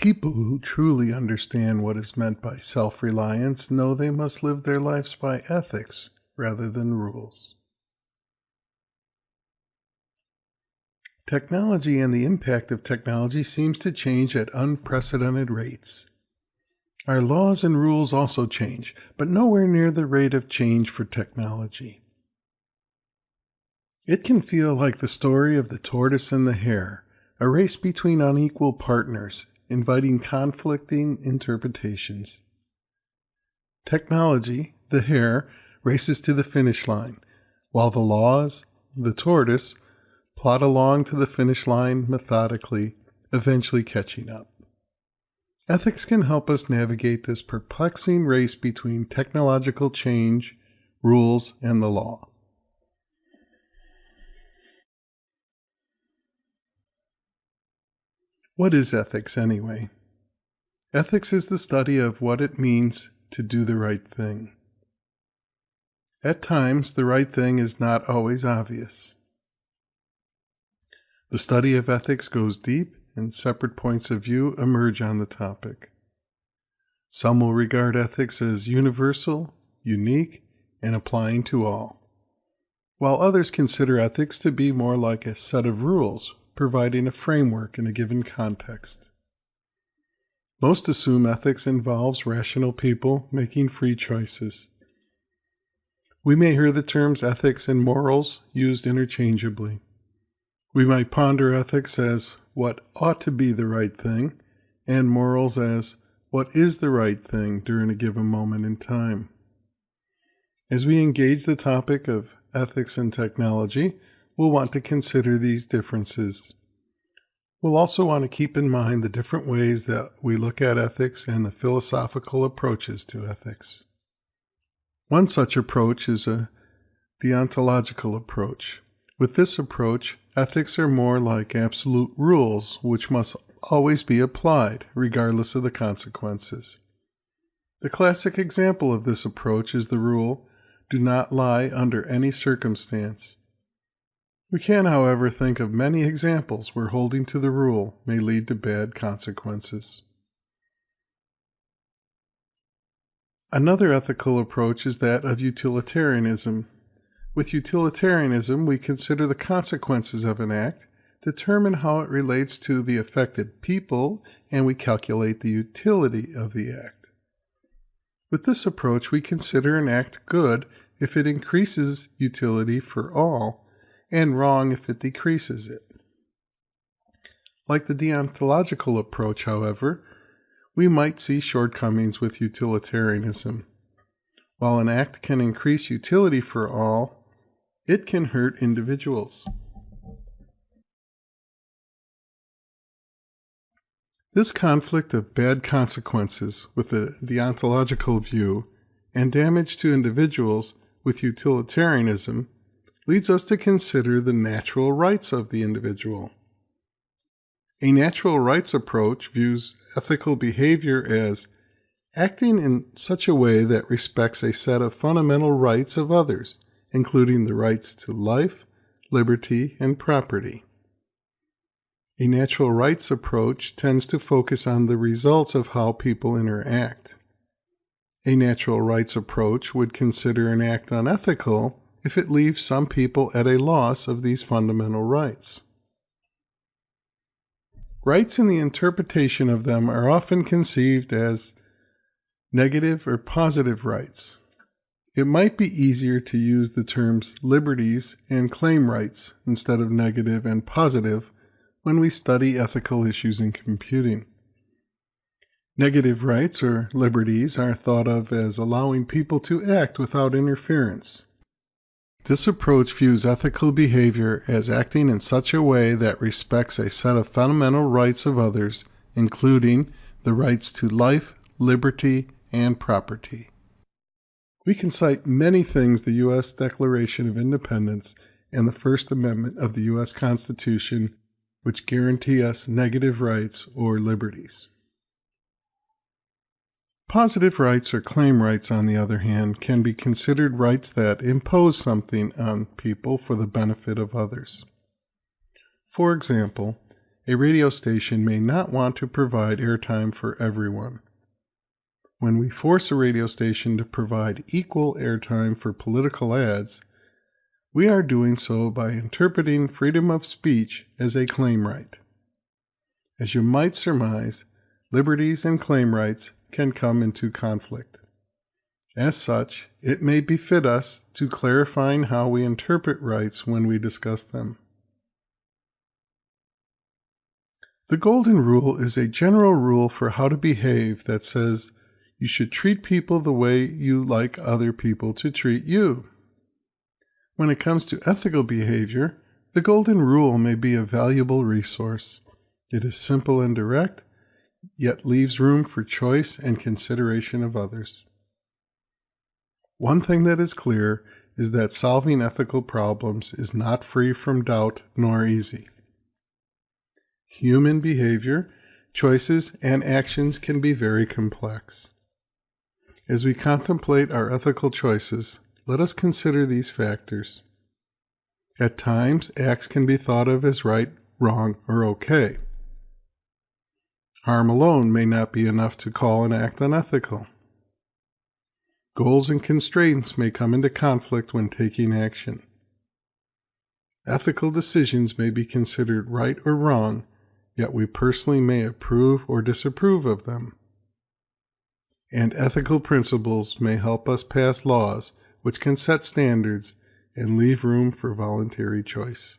People who truly understand what is meant by self reliance know they must live their lives by ethics rather than rules. Technology and the impact of technology seems to change at unprecedented rates. Our laws and rules also change, but nowhere near the rate of change for technology. It can feel like the story of the tortoise and the hare, a race between unequal partners, inviting conflicting interpretations. Technology, the hare, races to the finish line, while the laws, the tortoise, plod along to the finish line methodically, eventually catching up. Ethics can help us navigate this perplexing race between technological change, rules, and the law. What is ethics anyway? Ethics is the study of what it means to do the right thing. At times, the right thing is not always obvious. The study of ethics goes deep and separate points of view emerge on the topic. Some will regard ethics as universal, unique, and applying to all, while others consider ethics to be more like a set of rules, providing a framework in a given context. Most assume ethics involves rational people making free choices. We may hear the terms ethics and morals used interchangeably. We might ponder ethics as what ought to be the right thing, and morals as what is the right thing during a given moment in time. As we engage the topic of ethics and technology, we'll want to consider these differences. We'll also want to keep in mind the different ways that we look at ethics and the philosophical approaches to ethics. One such approach is a deontological approach. With this approach, ethics are more like absolute rules which must always be applied, regardless of the consequences. The classic example of this approach is the rule do not lie under any circumstance. We can, however, think of many examples where holding to the rule may lead to bad consequences. Another ethical approach is that of utilitarianism. With utilitarianism, we consider the consequences of an act, determine how it relates to the affected people, and we calculate the utility of the act. With this approach, we consider an act good if it increases utility for all, and wrong if it decreases it. Like the deontological approach, however, we might see shortcomings with utilitarianism. While an act can increase utility for all, it can hurt individuals. This conflict of bad consequences with a deontological view and damage to individuals with utilitarianism leads us to consider the natural rights of the individual. A natural rights approach views ethical behavior as acting in such a way that respects a set of fundamental rights of others including the rights to life, liberty, and property. A natural rights approach tends to focus on the results of how people interact. A natural rights approach would consider an act unethical if it leaves some people at a loss of these fundamental rights. Rights in the interpretation of them are often conceived as negative or positive rights, it might be easier to use the terms liberties and claim rights instead of negative and positive when we study ethical issues in computing. Negative rights or liberties are thought of as allowing people to act without interference. This approach views ethical behavior as acting in such a way that respects a set of fundamental rights of others, including the rights to life, liberty, and property. We can cite many things the U.S. Declaration of Independence and the First Amendment of the U.S. Constitution which guarantee us negative rights or liberties. Positive rights or claim rights, on the other hand, can be considered rights that impose something on people for the benefit of others. For example, a radio station may not want to provide airtime for everyone. When we force a radio station to provide equal airtime for political ads, we are doing so by interpreting freedom of speech as a claim right. As you might surmise, liberties and claim rights can come into conflict. As such, it may befit us to clarifying how we interpret rights when we discuss them. The Golden Rule is a general rule for how to behave that says you should treat people the way you like other people to treat you. When it comes to ethical behavior, the Golden Rule may be a valuable resource. It is simple and direct, yet leaves room for choice and consideration of others. One thing that is clear is that solving ethical problems is not free from doubt nor easy. Human behavior, choices, and actions can be very complex. As we contemplate our ethical choices, let us consider these factors. At times, acts can be thought of as right, wrong, or okay. Harm alone may not be enough to call an act unethical. Goals and constraints may come into conflict when taking action. Ethical decisions may be considered right or wrong yet we personally may approve or disapprove of them. And ethical principles may help us pass laws which can set standards and leave room for voluntary choice.